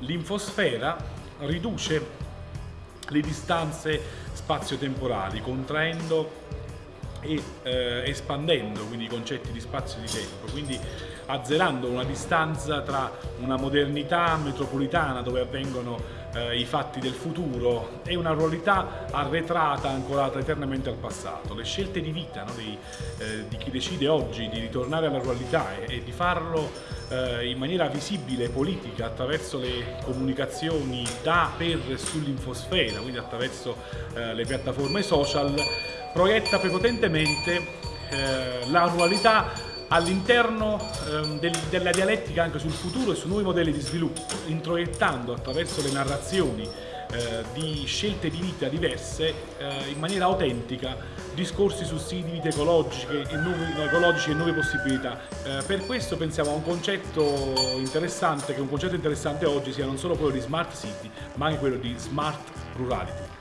L'infosfera riduce le distanze spazio-temporali, contraendo e eh, espandendo quindi i concetti di spazio e di tempo, quindi azzerando una distanza tra una modernità metropolitana dove avvengono eh, i fatti del futuro e una ruralità arretrata, ancorata eternamente al passato. Le scelte di vita no, di, eh, di, chi decide oggi di ritornare alla ruralità e, e di farlo eh, in maniera visibile politica attraverso le comunicazioni da, per e sull'infosfera, quindi attraverso eh, le piattaforme social, proietta prepotentemente eh, la ruralità all'interno ehm, del, della dialettica anche sul futuro e su nuovi modelli di sviluppo, introiettando attraverso le narrazioni eh, di scelte di vita diverse eh, in maniera autentica discorsi su stili di vita ecologiche e nuovi, ecologici e nuove possibilità. Eh, per questo pensiamo a un concetto interessante, che un concetto interessante oggi sia non solo quello di smart city, ma anche quello di smart rurality.